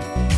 Bye.